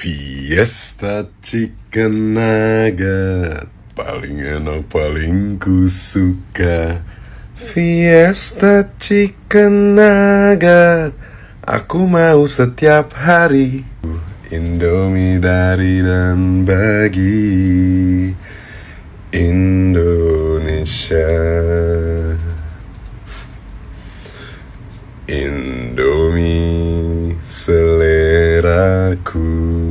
Fiesta chicken nugget. Paling enak paling ku suka. Fiesta chicken nugget. Aku mau setiap hari Indomie dari dan bagi. Indonesia. Indomie seleraku.